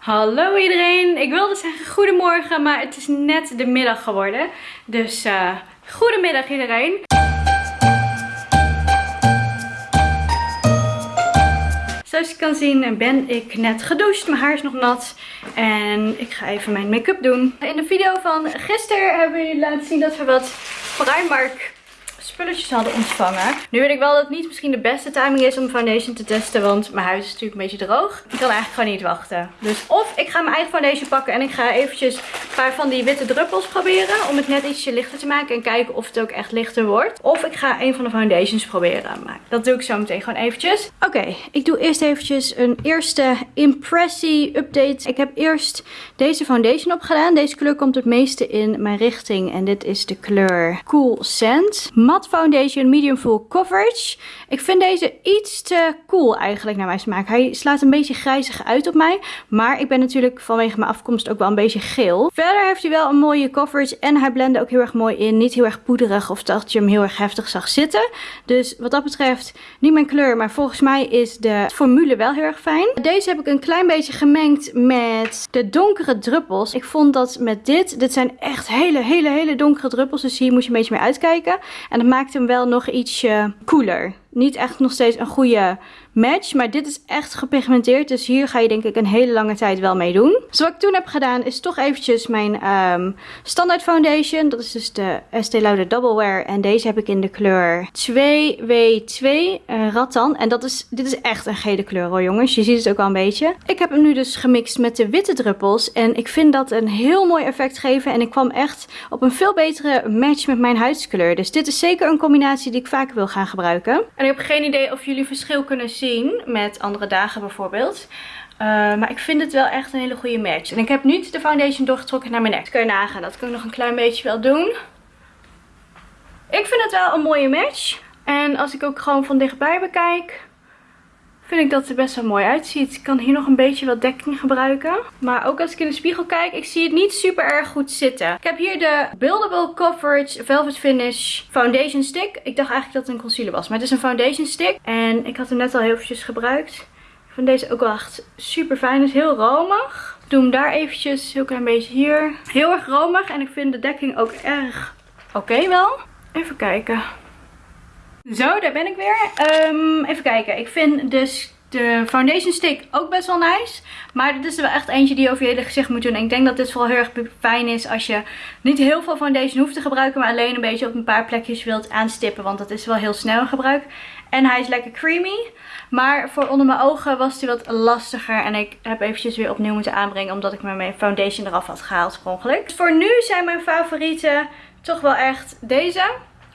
Hallo iedereen, ik wilde zeggen goedemorgen, maar het is net de middag geworden. Dus uh, goedemiddag iedereen. Zoals je kan zien ben ik net gedoucht, mijn haar is nog nat en ik ga even mijn make-up doen. In de video van gisteren hebben jullie laten zien dat we wat Primark spulletjes hadden ontvangen. Nu weet ik wel dat het niet misschien de beste timing is om foundation te testen. Want mijn huis is natuurlijk een beetje droog. Ik kan eigenlijk gewoon niet wachten. Dus of ik ga mijn eigen foundation pakken en ik ga eventjes een paar van die witte druppels proberen. Om het net ietsje lichter te maken en kijken of het ook echt lichter wordt. Of ik ga een van de foundations proberen. Maar dat doe ik zo meteen gewoon eventjes. Oké, ik doe eerst eventjes een eerste impressie update. Ik heb eerst deze foundation opgedaan. Deze kleur komt het meeste in mijn richting. En dit is de kleur Cool Sand. Matte Foundation Medium Full Coverage. Ik vind deze iets te cool eigenlijk naar mijn smaak. Hij slaat een beetje grijzig uit op mij. Maar ik ben natuurlijk vanwege mijn afkomst ook wel een beetje geel. Verder heeft hij wel een mooie coverage. En hij blende ook heel erg mooi in. Niet heel erg poederig of dat je hem heel erg heftig zag zitten. Dus wat dat betreft niet mijn kleur. Maar volgens mij is de formule wel heel erg fijn. Deze heb ik een klein beetje gemengd met de donkere druppels. Ik vond dat met dit. Dit zijn echt hele hele hele donkere druppels. Dus hier moet je een beetje mee uitkijken. En dat maakt hem wel nog ietsje cooler. Niet echt nog steeds een goede match. Maar dit is echt gepigmenteerd. Dus hier ga je denk ik een hele lange tijd wel mee doen. Dus wat ik toen heb gedaan is toch eventjes mijn um, standaard foundation. Dat is dus de Estee Lauder Double Wear. En deze heb ik in de kleur 2W2 uh, Rattan. En dat is, dit is echt een gele kleur hoor jongens. Je ziet het ook al een beetje. Ik heb hem nu dus gemixt met de witte druppels. En ik vind dat een heel mooi effect geven. En ik kwam echt op een veel betere match met mijn huidskleur. Dus dit is zeker een combinatie die ik vaker wil gaan gebruiken. En ik heb geen idee of jullie verschil kunnen zien met andere dagen bijvoorbeeld. Uh, maar ik vind het wel echt een hele goede match. En ik heb nu de foundation doorgetrokken naar mijn nek. Dat kun je nagaan. Dat kan ik nog een klein beetje wel doen. Ik vind het wel een mooie match. En als ik ook gewoon van dichtbij bekijk vind ik dat het er best wel mooi uitziet. Ik kan hier nog een beetje wat dekking gebruiken. Maar ook als ik in de spiegel kijk, ik zie het niet super erg goed zitten. Ik heb hier de Buildable Coverage Velvet Finish Foundation Stick. Ik dacht eigenlijk dat het een concealer was, maar het is een foundation stick. En ik had hem net al heel eventjes gebruikt. Ik vind deze ook wel echt super fijn. Het is heel romig. Ik doe hem daar eventjes, heel klein beetje hier. Heel erg romig en ik vind de dekking ook erg oké wel. Even kijken. Zo, daar ben ik weer. Um, even kijken. Ik vind dus de foundation stick ook best wel nice. Maar dit is er wel echt eentje die je over je hele gezicht moet doen. En ik denk dat dit vooral heel erg fijn is als je niet heel veel foundation hoeft te gebruiken. Maar alleen een beetje op een paar plekjes wilt aanstippen. Want dat is wel heel snel in gebruik. En hij is lekker creamy. Maar voor onder mijn ogen was hij wat lastiger. En ik heb eventjes weer opnieuw moeten aanbrengen. Omdat ik mijn foundation eraf had gehaald per ongeluk. Voor nu zijn mijn favorieten toch wel echt deze.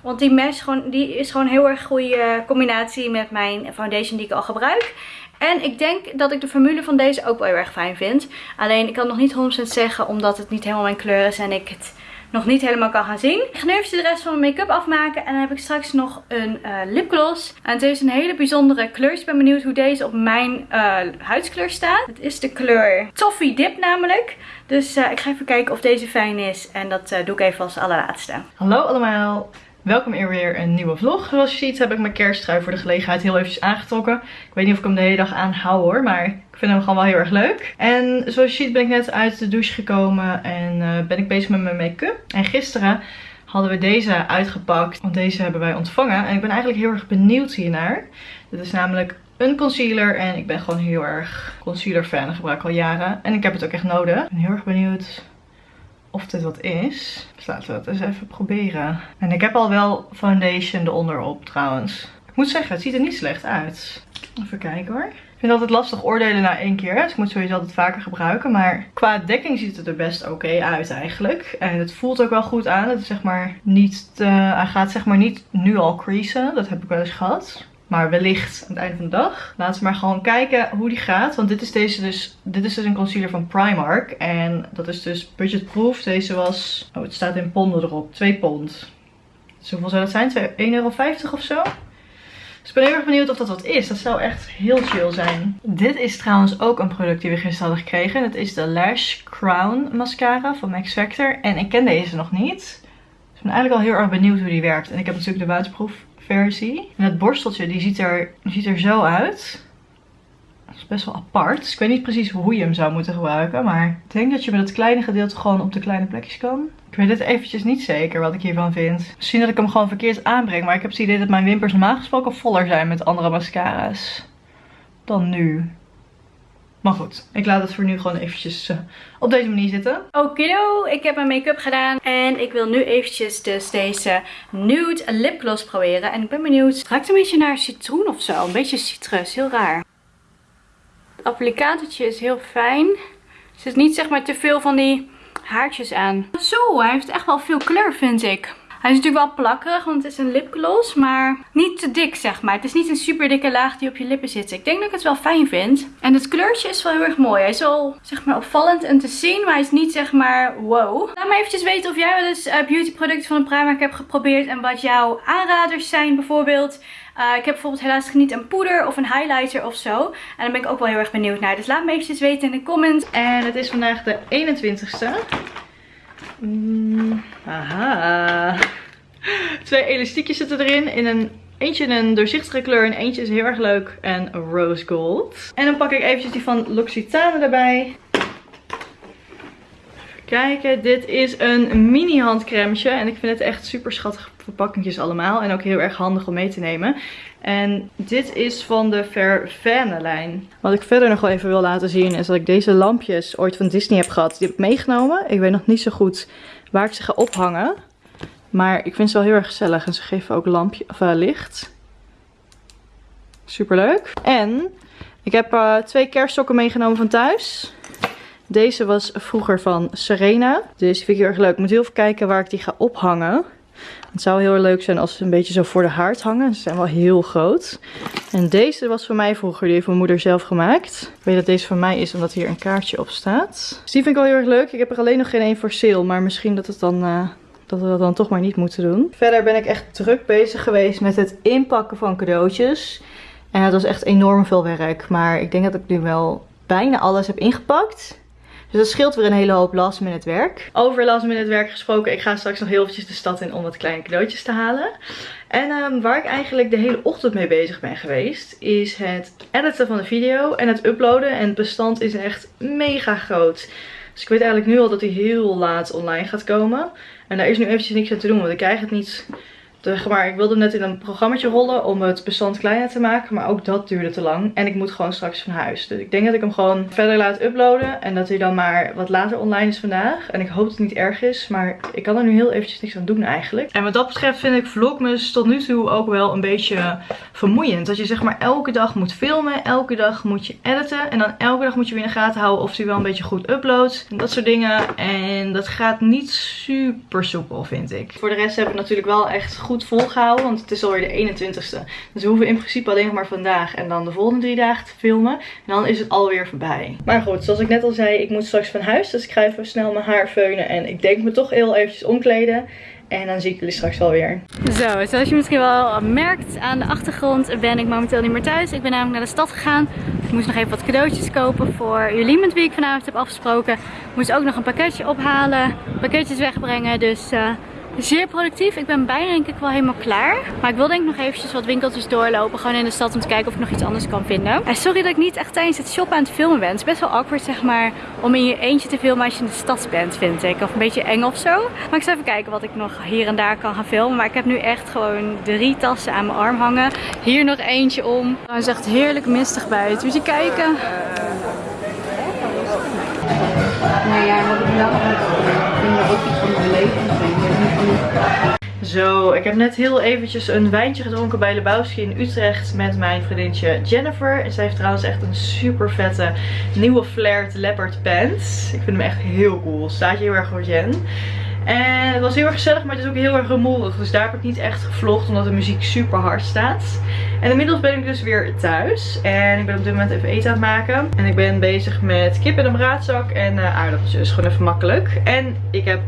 Want die mesh gewoon, die is gewoon een heel erg goede combinatie met mijn foundation die ik al gebruik. En ik denk dat ik de formule van deze ook wel heel erg fijn vind. Alleen ik kan nog niet 100% zeggen omdat het niet helemaal mijn kleur is en ik het nog niet helemaal kan gaan zien. Ik ga nu even de rest van mijn make-up afmaken. En dan heb ik straks nog een uh, lipgloss. En het is een hele bijzondere kleur. Ik ben benieuwd hoe deze op mijn uh, huidskleur staat. Het is de kleur Toffee Dip namelijk. Dus uh, ik ga even kijken of deze fijn is. En dat doe ik even als allerlaatste. Hallo allemaal. Welkom in weer een nieuwe vlog. Zoals je ziet heb ik mijn kersttrui voor de gelegenheid heel eventjes aangetrokken. Ik weet niet of ik hem de hele dag aanhoud hoor, maar ik vind hem gewoon wel heel erg leuk. En zoals je ziet ben ik net uit de douche gekomen en uh, ben ik bezig met mijn make-up. En gisteren hadden we deze uitgepakt, want deze hebben wij ontvangen. En ik ben eigenlijk heel erg benieuwd hiernaar. Dit is namelijk een concealer en ik ben gewoon heel erg concealer fan. Ik gebruik al jaren en ik heb het ook echt nodig. Ik ben heel erg benieuwd of dit wat is. Dus laten we het eens even proberen. En ik heb al wel foundation eronder op trouwens. Ik moet zeggen, het ziet er niet slecht uit. Even kijken hoor. Ik vind het altijd lastig oordelen na één keer. Dus ik moet sowieso altijd vaker gebruiken. Maar qua dekking ziet het er best oké uit eigenlijk. En het voelt ook wel goed aan. Het is zeg maar niet te, hij gaat zeg maar niet nu al creasen. Dat heb ik wel eens gehad. Maar wellicht aan het einde van de dag. Laten we maar gewoon kijken hoe die gaat. Want dit is, deze dus, dit is dus een concealer van Primark. En dat is dus budgetproof. Deze was, oh het staat in ponden erop, 2 pond. Dus hoeveel zou dat zijn? 1,50 euro of zo? Dus ik ben heel erg benieuwd of dat wat is. Dat zou echt heel chill zijn. Dit is trouwens ook een product die we gisteren hadden gekregen. Dat is de Lash Crown mascara van Max Factor. En ik ken deze nog niet. Dus ik ben eigenlijk al heel erg benieuwd hoe die werkt. En ik heb natuurlijk de waterproof versie. En het borsteltje die ziet er, ziet er zo uit. Dat is best wel apart. Dus ik weet niet precies hoe je hem zou moeten gebruiken. Maar ik denk dat je met het kleine gedeelte gewoon op de kleine plekjes kan. Ik weet het eventjes niet zeker wat ik hiervan vind. Misschien dat ik hem gewoon verkeerd aanbreng. Maar ik heb het idee dat mijn wimpers normaal gesproken voller zijn met andere mascara's. Dan nu. Maar goed, ik laat het voor nu gewoon eventjes uh, op deze manier zitten. Okido, ik heb mijn make-up gedaan. En ik wil nu eventjes dus deze nude lipgloss proberen. En ik ben benieuwd, het ruikt een beetje naar citroen of zo. Een beetje citrus, heel raar. Het applicatortje is heel fijn. Er zit niet zeg maar te veel van die haartjes aan. Zo, hij heeft echt wel veel kleur vind ik. Hij is natuurlijk wel plakkerig, want het is een lipgloss, maar niet te dik zeg maar. Het is niet een super dikke laag die op je lippen zit. Ik denk dat ik het wel fijn vind. En het kleurtje is wel heel erg mooi. Hij is wel zeg maar opvallend en te zien, maar hij is niet zeg maar wow. Laat me eventjes weten of jij wel eens uh, beautyproducten van een Primark hebt geprobeerd en wat jouw aanraders zijn bijvoorbeeld. Uh, ik heb bijvoorbeeld helaas niet een poeder of een highlighter of zo. En daar ben ik ook wel heel erg benieuwd naar. Dus laat me eventjes weten in de comments. En het is vandaag de 21ste. Mm, aha. Twee elastiekjes zitten erin. In een, eentje in een doorzichtige kleur en eentje is heel erg leuk. En rose gold. En dan pak ik eventjes die van L'Occitane erbij. Even kijken. Dit is een mini handcrèmeje. En ik vind het echt super schattige verpakkingjes allemaal. En ook heel erg handig om mee te nemen. En dit is van de Vervenne lijn. Wat ik verder nog wel even wil laten zien is dat ik deze lampjes ooit van Disney heb gehad. Die heb ik meegenomen. Ik weet nog niet zo goed waar ik ze ga ophangen. Maar ik vind ze wel heel erg gezellig. En ze geven ook lampje, of, uh, licht. Super leuk. En ik heb uh, twee kerststokken meegenomen van thuis. Deze was vroeger van Serena. Dus die vind ik heel erg leuk. Ik moet heel even kijken waar ik die ga ophangen. Het zou heel leuk zijn als ze een beetje zo voor de haard hangen. Ze zijn wel heel groot. En deze was van mij vroeger. Die heeft mijn moeder zelf gemaakt. Ik weet dat deze van mij is omdat hier een kaartje op staat. Dus die vind ik wel heel erg leuk. Ik heb er alleen nog geen één voor sale. Maar misschien dat, het dan, uh, dat we dat dan toch maar niet moeten doen. Verder ben ik echt druk bezig geweest met het inpakken van cadeautjes. En dat was echt enorm veel werk. Maar ik denk dat ik nu wel bijna alles heb ingepakt. Dus dat scheelt weer een hele hoop last minute werk. Over last minute werk gesproken, ik ga straks nog heel eventjes de stad in om wat kleine cadeautjes te halen. En um, waar ik eigenlijk de hele ochtend mee bezig ben geweest, is het editen van de video en het uploaden. En het bestand is echt mega groot. Dus ik weet eigenlijk nu al dat hij heel laat online gaat komen. En daar is nu eventjes niks aan te doen, want ik krijg het niet maar, ik wilde net in een programmaatje rollen om het bestand kleiner te maken. Maar ook dat duurde te lang. En ik moet gewoon straks van huis. Dus ik denk dat ik hem gewoon verder laat uploaden. En dat hij dan maar wat later online is vandaag. En ik hoop dat het niet erg is. Maar ik kan er nu heel eventjes niks aan doen eigenlijk. En wat dat betreft vind ik vlogmas tot nu toe ook wel een beetje vermoeiend. Dat je zeg maar elke dag moet filmen. Elke dag moet je editen. En dan elke dag moet je weer in de gaten houden of hij wel een beetje goed uploadt. En dat soort dingen. En dat gaat niet super soepel vind ik. Voor de rest heb ik natuurlijk wel echt goed volgehouden. Want het is alweer de 21ste. Dus we hoeven in principe alleen nog maar vandaag en dan de volgende drie dagen te filmen. En dan is het alweer voorbij. Maar goed, zoals ik net al zei, ik moet straks van huis. Dus ik ga even snel mijn haar feunen. En ik denk me toch heel eventjes omkleden. En dan zie ik jullie straks wel weer. Zo, zoals je misschien wel merkt aan de achtergrond ben ik momenteel niet meer thuis. Ik ben namelijk naar de stad gegaan. Ik moest nog even wat cadeautjes kopen voor jullie met wie ik vanavond heb afgesproken. Ik moest ook nog een pakketje ophalen, pakketjes wegbrengen. Dus... Uh, zeer productief. Ik ben bijna denk ik wel helemaal klaar. Maar ik wil denk ik nog eventjes wat winkeltjes doorlopen. Gewoon in de stad om te kijken of ik nog iets anders kan vinden. En sorry dat ik niet echt tijdens het shoppen aan het filmen ben. Het is best wel awkward zeg maar om in je eentje te filmen als je in de stad bent vind ik. Of een beetje eng of zo. Maar ik zal even kijken wat ik nog hier en daar kan gaan filmen. Maar ik heb nu echt gewoon drie tassen aan mijn arm hangen. Hier nog eentje om. Het is echt heerlijk mistig buiten. Moet je kijken. Nee, ja, wat ik wel vind ook iets van mijn leven zo, ik heb net heel eventjes een wijntje gedronken bij Lebowski in Utrecht met mijn vriendinnetje Jennifer. En zij heeft trouwens echt een super vette nieuwe flared leopard pants. Ik vind hem echt heel cool. Staat je heel erg voor Jen. En het was heel erg gezellig, maar het is ook heel erg rumoerig. Dus daar heb ik niet echt gevlogd, omdat de muziek super hard staat. En inmiddels ben ik dus weer thuis. En ik ben op dit moment even eten aan het maken. En ik ben bezig met kip in een braadzak en uh, aardappeltjes. Gewoon even makkelijk. En ik heb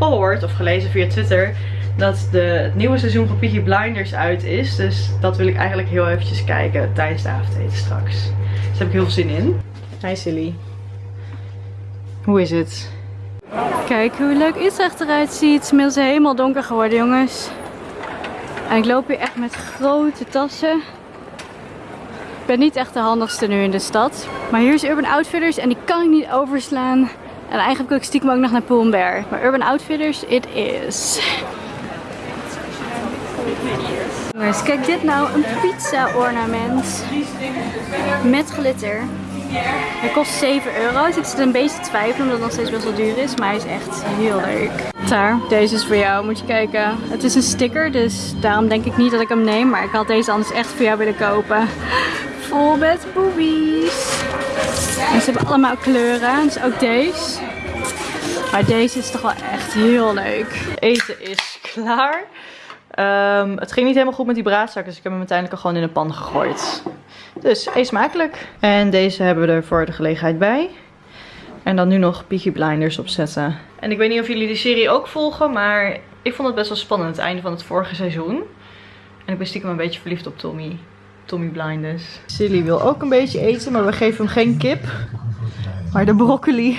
gehoord of gelezen via Twitter dat de, het nieuwe seizoen van Peaky Blinders uit is. Dus dat wil ik eigenlijk heel eventjes kijken tijdens de avondeten straks. Dus daar heb ik heel veel zin in. Hi Silly. Hoe is het? Kijk hoe leuk Utrecht eruit ziet. Het is inmiddels helemaal donker geworden jongens. En ik loop hier echt met grote tassen. ben niet echt de handigste nu in de stad. Maar hier is Urban Outfitters en die kan ik niet overslaan. En eigenlijk ik stiekem ook nog naar Pull&Bear. Maar Urban Outfitters, it is. Kijk dit nou, een pizza ornament. Met glitter. Hij kost 7 euro. Ik zit een beetje te twijfelen omdat het nog steeds wel duur is. Maar hij is echt heel leuk. Daar, deze is voor jou. Moet je kijken. Het is een sticker, dus daarom denk ik niet dat ik hem neem. Maar ik had deze anders echt voor jou willen kopen. Vol met boobies. Ze hebben allemaal kleuren. Dus ook deze. Maar deze is toch wel echt heel leuk. Eten is klaar. Ehm, het ging niet helemaal goed met die braadzak, dus ik heb hem uiteindelijk al gewoon in de pan gegooid. Dus eet smakelijk. En deze hebben we er voor de gelegenheid bij. En dan nu nog Peaky Blinders opzetten. En ik weet niet of jullie de serie ook volgen, maar ik vond het best wel spannend. Het einde van het vorige seizoen. En ik ben stiekem een beetje verliefd op Tommy. Tommy Blinders. Silly wil ook een beetje eten, maar we geven hem geen kip. Maar de broccoli.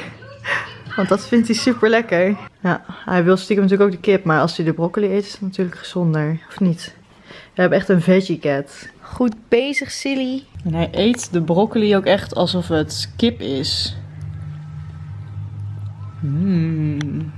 Want dat vindt hij super lekker. Ja, hij wil stiekem natuurlijk ook de kip, maar als hij de broccoli eet is het natuurlijk gezonder. Of niet? We hebben echt een veggie cat. Goed bezig, Silly. En hij eet de broccoli ook echt alsof het kip is. Mmm.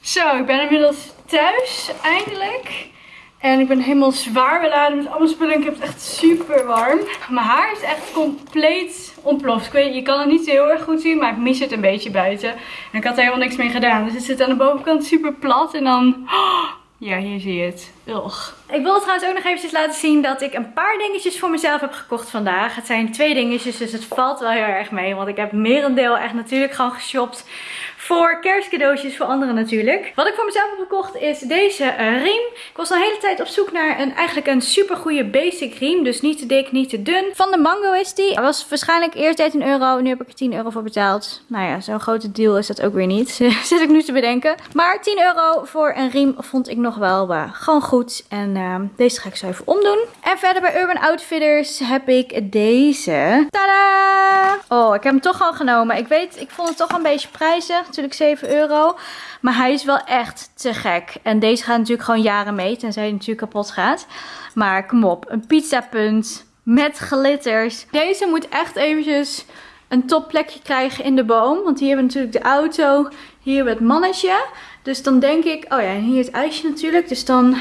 Zo, ik ben inmiddels thuis, eindelijk. En ik ben helemaal zwaar beladen met allemaal spullen. Ik heb het echt super warm. Mijn haar is echt compleet ontploft. Ik weet, je kan het niet heel erg goed zien, maar ik mis het een beetje buiten. En ik had er helemaal niks mee gedaan. Dus het zit aan de bovenkant super plat. En dan... Ja, hier zie je het. Ik wil trouwens ook nog eventjes laten zien dat ik een paar dingetjes voor mezelf heb gekocht vandaag. Het zijn twee dingetjes, dus het valt wel heel erg mee. Want ik heb merendeel echt natuurlijk gewoon geshopt voor kerstcadeautjes voor anderen natuurlijk. Wat ik voor mezelf heb gekocht is deze uh, riem. Ik was al een hele tijd op zoek naar een, eigenlijk een super goede basic riem. Dus niet te dik, niet te dun. Van de Mango is die. Hij was waarschijnlijk eerst 13 euro. Nu heb ik er 10 euro voor betaald. Nou ja, zo'n grote deal is dat ook weer niet. Zit ik nu te bedenken. Maar 10 euro voor een riem vond ik nog wel uh, gewoon goed. En uh, deze ga ik zo even omdoen. En verder bij Urban Outfitters heb ik deze. Tada! Oh, ik heb hem toch al genomen. Ik weet, ik vond het toch een beetje prijzig natuurlijk 7 euro. Maar hij is wel echt te gek. En deze gaat natuurlijk gewoon jaren mee. Tenzij hij natuurlijk kapot gaat. Maar kom op. Een pizzapunt met glitters. Deze moet echt eventjes een topplekje krijgen in de boom. Want hier hebben we natuurlijk de auto. Hier hebben we het mannetje. Dus dan denk ik... Oh ja, en hier het ijsje natuurlijk. Dus dan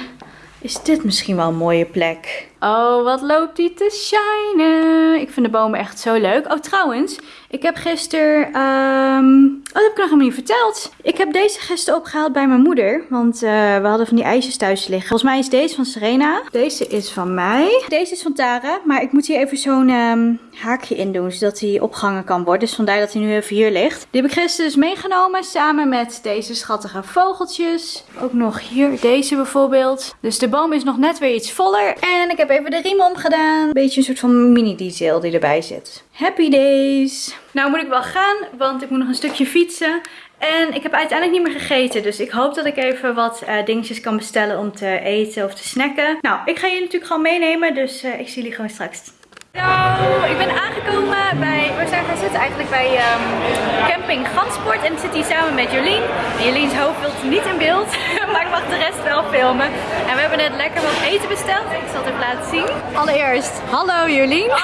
is dit misschien wel een mooie plek. Oh, wat loopt die te shinen. Ik vind de bomen echt zo leuk. Oh, trouwens, ik heb gisteren... Um... Oh, dat heb ik nog helemaal niet verteld. Ik heb deze gisteren opgehaald bij mijn moeder. Want uh, we hadden van die ijsjes thuis liggen. Volgens mij is deze van Serena. Deze is van mij. Deze is van Tara. Maar ik moet hier even zo'n um, haakje in doen. Zodat hij opgehangen kan worden. Dus vandaar dat hij nu even hier ligt. Die heb ik gisteren dus meegenomen. Samen met deze schattige vogeltjes. Ook nog hier deze bijvoorbeeld. Dus de boom is nog net weer iets voller. En ik heb even de riem omgedaan. Beetje een soort van mini detail die erbij zit. Happy days! Nou moet ik wel gaan, want ik moet nog een stukje fietsen. En ik heb uiteindelijk niet meer gegeten. Dus ik hoop dat ik even wat uh, dingetjes kan bestellen om te eten of te snacken. Nou, ik ga jullie natuurlijk gewoon meenemen. Dus uh, ik zie jullie gewoon straks. Hallo, ik ben aangekomen bij, we zijn gaan zitten eigenlijk bij um, camping Gansport en ik zit hier samen met Jolien. En Joleens hoofd wilt niet in beeld, maar ik mag de rest wel filmen. En we hebben net lekker wat eten besteld, ik zal het even laten zien. Allereerst, hallo Jolien.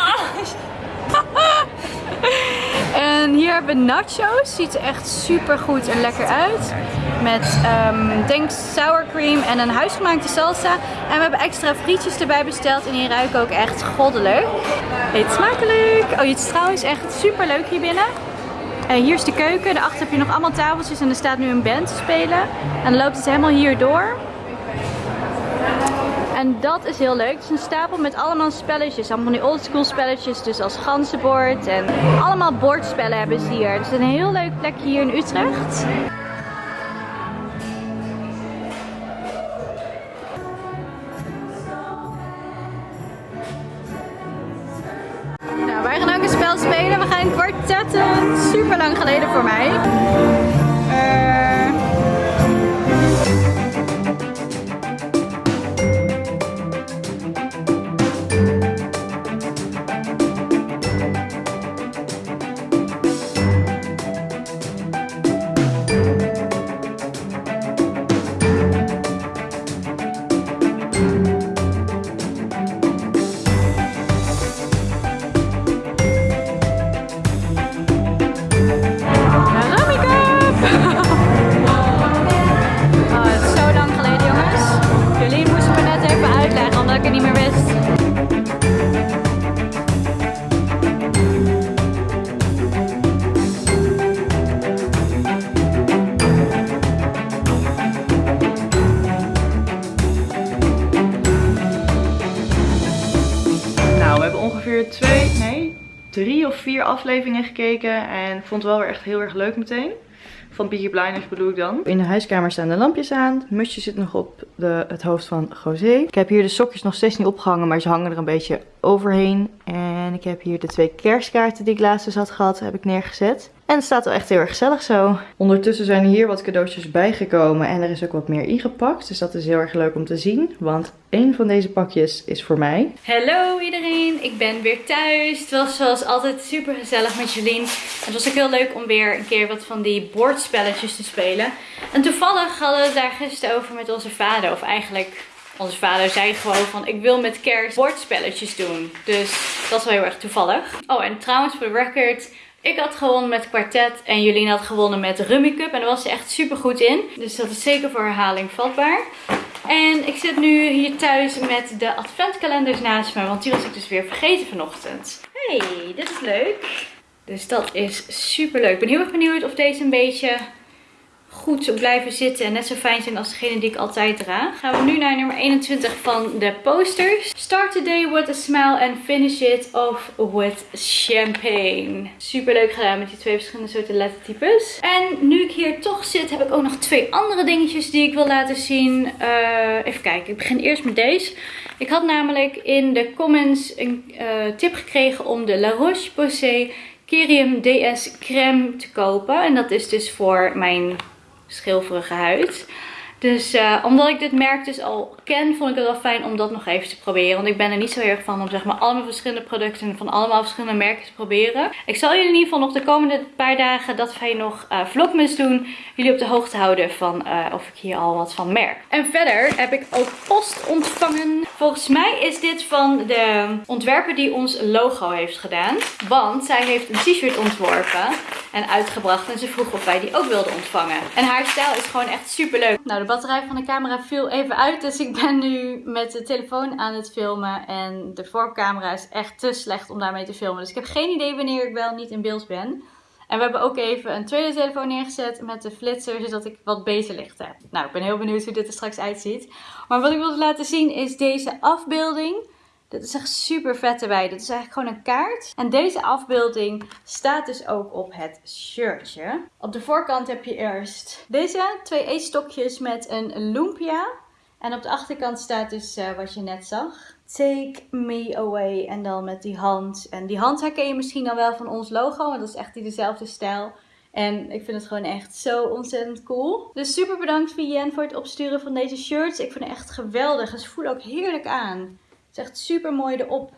en hier hebben we nachos. Ziet er echt super goed en lekker uit. Met, um, denk sour cream en een huisgemaakte salsa. En we hebben extra frietjes erbij besteld. En die ruiken ook echt goddelijk. Eet smakelijk. Oh, het is trouwens echt super leuk hier binnen. Uh, hier is de keuken. Daarachter heb je nog allemaal tafeltjes. En er staat nu een band te spelen. En dan loopt het helemaal hier door. En dat is heel leuk. Het is een stapel met allemaal spelletjes. Allemaal van die oldschool spelletjes. Dus als ganzenbord. En allemaal bordspellen hebben ze hier. Het is een heel leuk plekje hier in Utrecht. Nou, wij gaan ook een spel spelen. We gaan kwartetten. Super lang geleden voor mij. Afleveringen gekeken en vond het wel weer echt heel erg leuk meteen. Van Peaky Blinders bedoel ik dan. In de huiskamer staan de lampjes aan. Het musje zit nog op de, het hoofd van José. Ik heb hier de sokjes nog steeds niet opgehangen, maar ze hangen er een beetje overheen. En ik heb hier de twee kerstkaarten die ik laatst dus had gehad, heb ik neergezet. En het staat wel echt heel erg gezellig zo. Ondertussen zijn er hier wat cadeautjes bijgekomen en er is ook wat meer ingepakt. Dus dat is heel erg leuk om te zien, want een van deze pakjes is voor mij. Hallo iedereen, ik ben weer thuis. Het was zoals altijd super gezellig met Jolien. Het was ook heel leuk om weer een keer wat van die bordspelletjes te spelen. En toevallig hadden we het daar gisteren over met onze vader. Of eigenlijk, onze vader zei gewoon van ik wil met kerst bordspelletjes doen. Dus dat is wel heel erg toevallig. Oh en trouwens voor de record... Ik had gewonnen met kwartet en Jolien had gewonnen met Rummy Cup. En daar was ze echt super goed in. Dus dat is zeker voor herhaling vatbaar. En ik zit nu hier thuis met de adventkalenders naast me. Want die was ik dus weer vergeten vanochtend. Hey, dit is leuk. Dus dat is super leuk. Ik ben heel erg benieuwd of deze een beetje goed blijven zitten en net zo fijn zijn als degene die ik altijd draag. Gaan we nu naar nummer 21 van de posters. Start the day with a smile and finish it off with champagne. Super leuk gedaan met die twee verschillende soorten lettertypes. En nu ik hier toch zit heb ik ook nog twee andere dingetjes die ik wil laten zien. Uh, even kijken, ik begin eerst met deze. Ik had namelijk in de comments een uh, tip gekregen om de La Roche-Posay Kerium DS crème te kopen. En dat is dus voor mijn schilferige huid. Dus uh, omdat ik dit merk dus al ken, vond ik het wel fijn om dat nog even te proberen. Want ik ben er niet zo erg van om zeg maar allemaal verschillende producten van allemaal verschillende merken te proberen. Ik zal jullie in ieder geval nog de komende paar dagen dat wij nog uh, vlogmas doen. Jullie op de hoogte houden van uh, of ik hier al wat van merk. En verder heb ik ook post ontvangen. Volgens mij is dit van de ontwerper die ons logo heeft gedaan. Want zij heeft een t-shirt ontworpen en uitgebracht. En ze vroeg of wij die ook wilden ontvangen. En haar stijl is gewoon echt super leuk. Nou, de batterij van de camera viel even uit. Dus ik ben nu met de telefoon aan het filmen. En de voorcamera is echt te slecht om daarmee te filmen. Dus ik heb geen idee wanneer ik wel niet in beeld ben. En we hebben ook even een tweede telefoon neergezet met de flitser, zodat ik wat beter licht heb. Nou, ik ben heel benieuwd hoe dit er straks uitziet. Maar wat ik wilde laten zien is deze afbeelding. Dit is echt super vet erbij. Dit is eigenlijk gewoon een kaart. En deze afbeelding staat dus ook op het shirtje. Op de voorkant heb je eerst deze twee eetstokjes met een lumpia. En op de achterkant staat dus uh, wat je net zag. Take me away. En dan met die hand. En die hand herken je misschien dan wel van ons logo. Want dat is echt die dezelfde stijl. En ik vind het gewoon echt zo ontzettend cool. Dus super bedankt Vivienne voor het opsturen van deze shirts. Ik vind het echt geweldig. Ze voelen ook heerlijk aan. Het is echt super mooi erop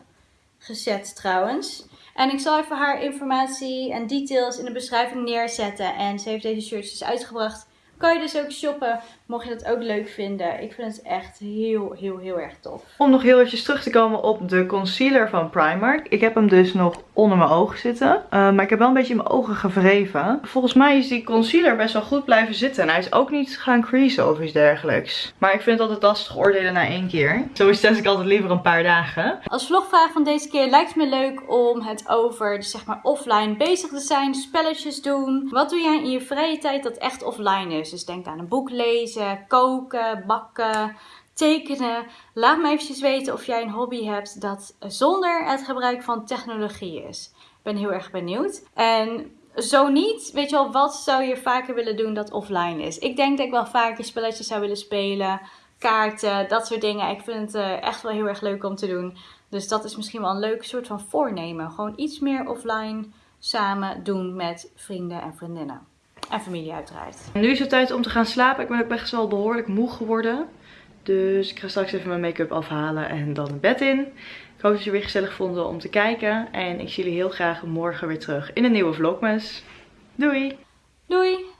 gezet trouwens. En ik zal even haar informatie en details in de beschrijving neerzetten. En ze heeft deze shirts dus uitgebracht kan je dus ook shoppen, mocht je dat ook leuk vinden. Ik vind het echt heel, heel, heel erg tof. Om nog heel eventjes terug te komen op de concealer van Primark. Ik heb hem dus nog onder mijn ogen zitten. Uh, maar ik heb wel een beetje in mijn ogen gewreven. Volgens mij is die concealer best wel goed blijven zitten. En hij is ook niet gaan creasen of iets dergelijks. Maar ik vind het altijd lastig oordelen na één keer. Zo test ik altijd liever een paar dagen. Als vlogvraag van deze keer lijkt het me leuk om het over dus zeg maar offline bezig te zijn. Spelletjes doen. Wat doe jij in je vrije tijd dat echt offline is? Dus denk aan een boek lezen, koken, bakken, tekenen. Laat me eventjes weten of jij een hobby hebt dat zonder het gebruik van technologie is. Ik ben heel erg benieuwd. En zo niet, weet je wel, wat zou je vaker willen doen dat offline is? Ik denk dat ik wel vaker spelletjes zou willen spelen, kaarten, dat soort dingen. Ik vind het uh, echt wel heel erg leuk om te doen. Dus dat is misschien wel een leuk soort van voornemen. Gewoon iets meer offline samen doen met vrienden en vriendinnen. En familie uiteraard. Nu is het tijd om te gaan slapen. Ik ben ook best wel behoorlijk moe geworden. Dus ik ga straks even mijn make-up afhalen en dan het bed in. Ik hoop dat jullie weer gezellig vonden om te kijken. En ik zie jullie heel graag morgen weer terug in een nieuwe vlogmas. Doei! Doei!